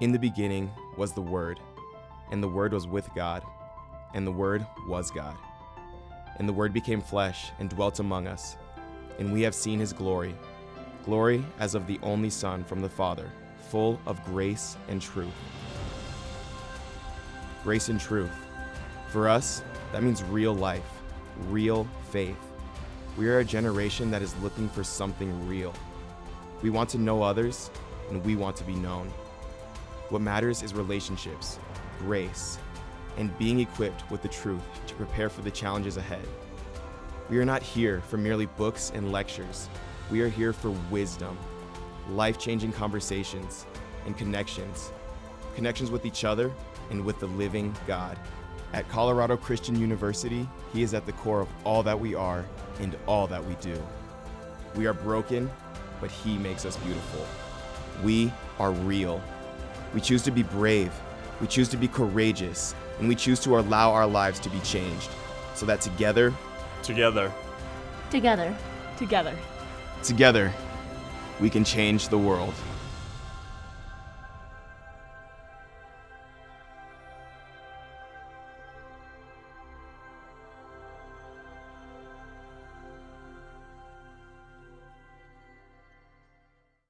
In the beginning was the Word, and the Word was with God, and the Word was God. And the Word became flesh and dwelt among us, and we have seen his glory glory as of the only Son from the Father, full of grace and truth. Grace and truth. For us, that means real life, real faith. We are a generation that is looking for something real. We want to know others, and we want to be known. What matters is relationships, grace, and being equipped with the truth to prepare for the challenges ahead. We are not here for merely books and lectures. We are here for wisdom, life changing conversations, and connections. Connections with each other and with the living God. At Colorado Christian University, He is at the core of all that we are and all that we do. We are broken, but He makes us beautiful. We are real. We choose to be brave, we choose to be courageous, and we choose to allow our lives to be changed so that together, Together. Together. Together. together, we can change the world.